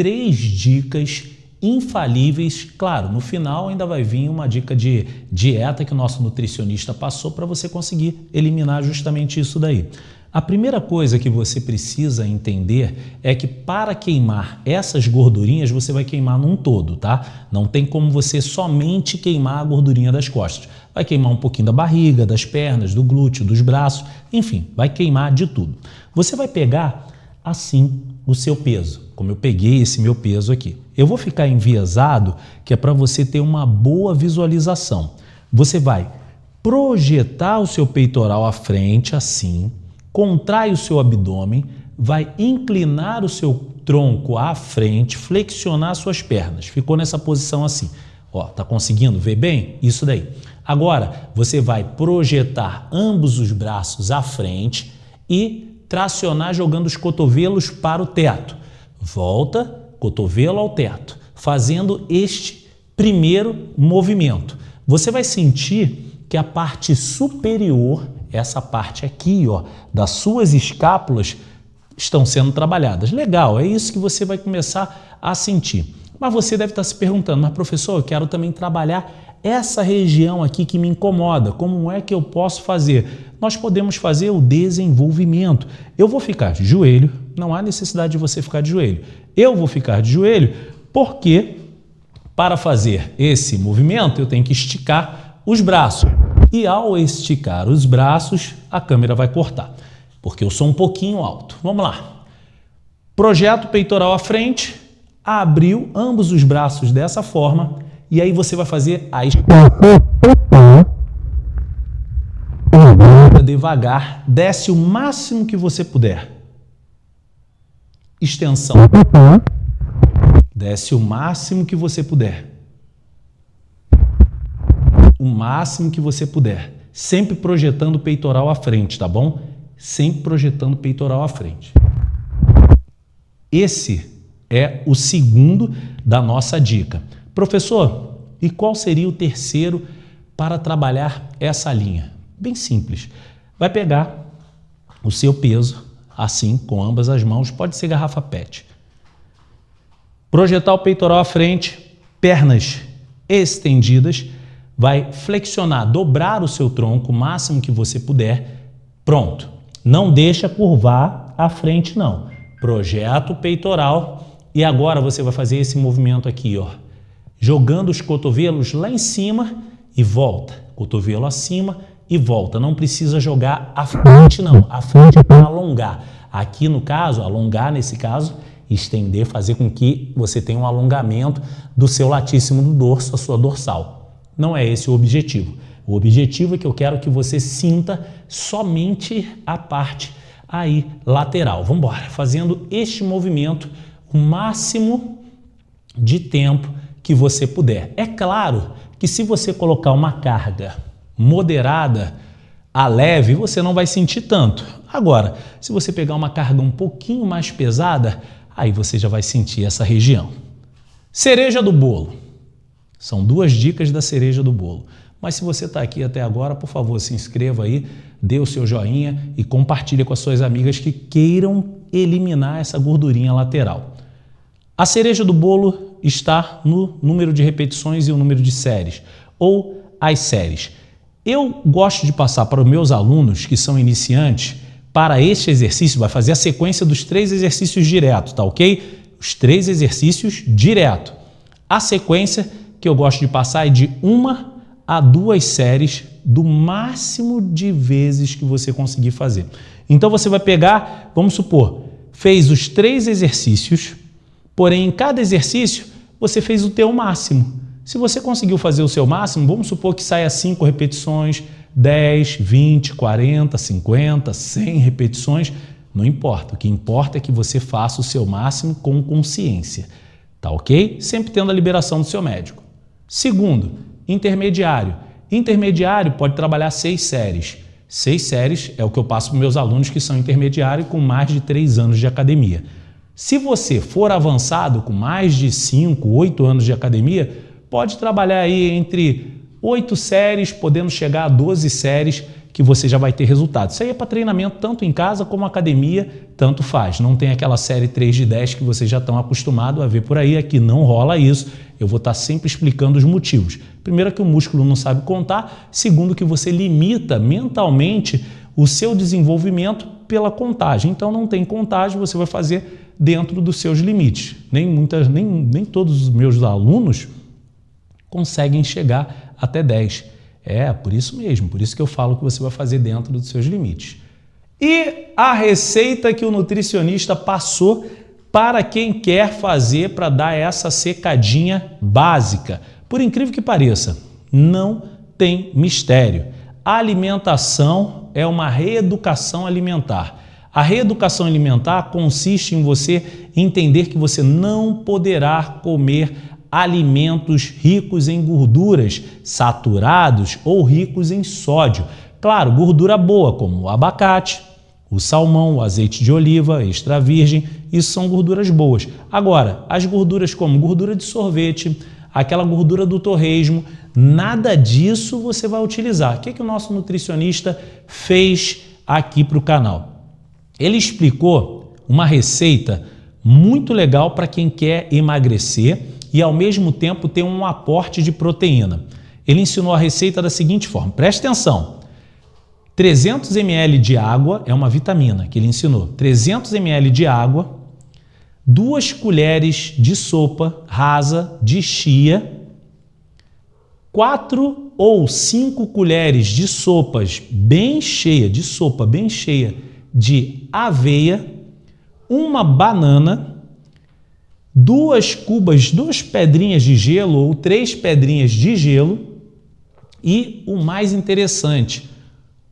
três dicas infalíveis. Claro, no final ainda vai vir uma dica de dieta que o nosso nutricionista passou para você conseguir eliminar justamente isso daí. A primeira coisa que você precisa entender é que para queimar essas gordurinhas, você vai queimar num todo, tá? Não tem como você somente queimar a gordurinha das costas. Vai queimar um pouquinho da barriga, das pernas, do glúteo, dos braços, enfim, vai queimar de tudo. Você vai pegar assim o seu peso, como eu peguei esse meu peso aqui. Eu vou ficar enviesado, que é para você ter uma boa visualização. Você vai projetar o seu peitoral à frente, assim, contrai o seu abdômen, vai inclinar o seu tronco à frente, flexionar suas pernas. Ficou nessa posição assim. Ó, tá conseguindo ver bem? Isso daí. Agora, você vai projetar ambos os braços à frente e tracionar jogando os cotovelos para o teto. Volta, cotovelo ao teto, fazendo este primeiro movimento. Você vai sentir que a parte superior essa parte aqui, ó, das suas escápulas estão sendo trabalhadas. Legal, é isso que você vai começar a sentir. Mas você deve estar se perguntando, mas professor, eu quero também trabalhar essa região aqui que me incomoda, como é que eu posso fazer? Nós podemos fazer o desenvolvimento. Eu vou ficar de joelho, não há necessidade de você ficar de joelho. Eu vou ficar de joelho porque para fazer esse movimento eu tenho que esticar os braços e ao esticar os braços, a câmera vai cortar, porque eu sou um pouquinho alto. Vamos lá. Projeto peitoral à frente, abriu ambos os braços dessa forma e aí você vai fazer a devagar, desce o máximo que você puder. Extensão. Desce o máximo que você puder o máximo que você puder. Sempre projetando o peitoral à frente, tá bom? Sempre projetando o peitoral à frente. Esse é o segundo da nossa dica. Professor, e qual seria o terceiro para trabalhar essa linha? Bem simples. Vai pegar o seu peso, assim, com ambas as mãos, pode ser garrafa PET. Projetar o peitoral à frente, pernas estendidas, vai flexionar, dobrar o seu tronco o máximo que você puder. Pronto. Não deixa curvar a frente não. Projeta o peitoral e agora você vai fazer esse movimento aqui, ó. Jogando os cotovelos lá em cima e volta. Cotovelo acima e volta. Não precisa jogar a frente não. A frente é para alongar. Aqui no caso, alongar nesse caso, estender, fazer com que você tenha um alongamento do seu latíssimo do dorso, a sua dorsal. Não é esse o objetivo. O objetivo é que eu quero que você sinta somente a parte aí lateral. Vamos embora, fazendo este movimento o máximo de tempo que você puder. É claro que se você colocar uma carga moderada a leve, você não vai sentir tanto. Agora, se você pegar uma carga um pouquinho mais pesada, aí você já vai sentir essa região. Cereja do bolo. São duas dicas da cereja do bolo. Mas se você está aqui até agora, por favor, se inscreva aí, dê o seu joinha e compartilhe com as suas amigas que queiram eliminar essa gordurinha lateral. A cereja do bolo está no número de repetições e o número de séries, ou as séries. Eu gosto de passar para os meus alunos que são iniciantes, para este exercício, vai fazer a sequência dos três exercícios direto, tá ok? Os três exercícios direto. A sequência que eu gosto de passar é de uma a duas séries do máximo de vezes que você conseguir fazer. Então você vai pegar, vamos supor, fez os três exercícios, porém em cada exercício você fez o teu máximo. Se você conseguiu fazer o seu máximo, vamos supor que saia 5 repetições, 10, 20, 40, 50, 100 repetições, não importa. O que importa é que você faça o seu máximo com consciência. Tá ok? Sempre tendo a liberação do seu médico. Segundo, intermediário. Intermediário pode trabalhar seis séries. Seis séries é o que eu passo para meus alunos que são intermediários com mais de três anos de academia. Se você for avançado com mais de cinco, oito anos de academia, pode trabalhar aí entre oito séries, podendo chegar a 12 séries, que você já vai ter resultado. Isso aí é para treinamento tanto em casa como academia, tanto faz. Não tem aquela série 3 de 10 que vocês já estão acostumados a ver por aí, aqui não rola isso. Eu vou estar tá sempre explicando os motivos. Primeiro que o músculo não sabe contar, segundo que você limita mentalmente o seu desenvolvimento pela contagem. Então não tem contagem, você vai fazer dentro dos seus limites. Nem, muitas, nem, nem todos os meus alunos conseguem chegar até 10. É, por isso mesmo, por isso que eu falo que você vai fazer dentro dos seus limites. E a receita que o nutricionista passou para quem quer fazer para dar essa secadinha básica. Por incrível que pareça, não tem mistério. A alimentação é uma reeducação alimentar. A reeducação alimentar consiste em você entender que você não poderá comer alimentos ricos em gorduras saturados ou ricos em sódio. Claro, gordura boa, como o abacate, o salmão, o azeite de oliva, extra virgem, isso são gorduras boas. Agora, as gorduras como gordura de sorvete, aquela gordura do torresmo, nada disso você vai utilizar. O que, é que o nosso nutricionista fez aqui para o canal? Ele explicou uma receita muito legal para quem quer emagrecer e ao mesmo tempo ter um aporte de proteína. Ele ensinou a receita da seguinte forma, preste atenção, 300 ml de água é uma vitamina que ele ensinou, 300 ml de água, duas colheres de sopa rasa de chia, quatro ou cinco colheres de sopas bem cheia, de sopa bem cheia de aveia, uma banana, duas cubas, duas pedrinhas de gelo ou três pedrinhas de gelo e o mais interessante,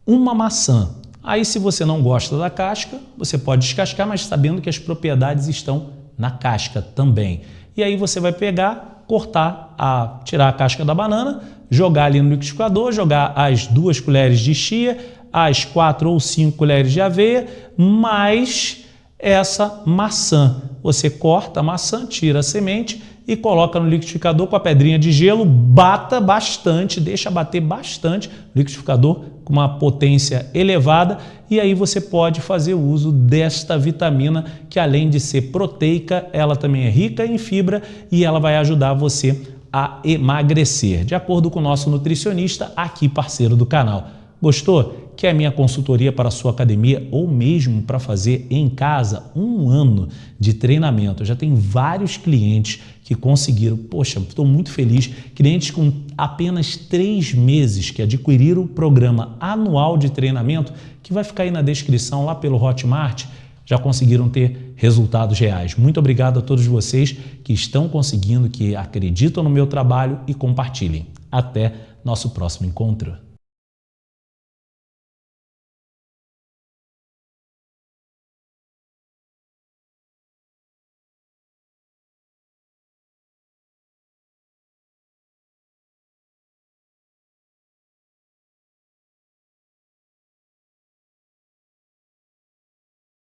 uma maçã. Aí se você não gosta da casca, você pode descascar, mas sabendo que as propriedades estão na casca também. E aí você vai pegar, cortar, a, tirar a casca da banana, jogar ali no liquidificador, jogar as duas colheres de chia, as quatro ou cinco colheres de aveia, mais essa maçã. Você corta a maçã, tira a semente e coloca no liquidificador com a pedrinha de gelo, bata bastante, deixa bater bastante, liquidificador com uma potência elevada e aí você pode fazer uso desta vitamina que além de ser proteica, ela também é rica em fibra e ela vai ajudar você a emagrecer, de acordo com o nosso nutricionista aqui parceiro do canal. Gostou? Quer minha consultoria para a sua academia ou mesmo para fazer em casa um ano de treinamento? Eu já tem vários clientes que conseguiram. Poxa, estou muito feliz. Clientes com apenas três meses que adquiriram o programa anual de treinamento, que vai ficar aí na descrição lá pelo Hotmart, já conseguiram ter resultados reais. Muito obrigado a todos vocês que estão conseguindo, que acreditam no meu trabalho e compartilhem. Até nosso próximo encontro.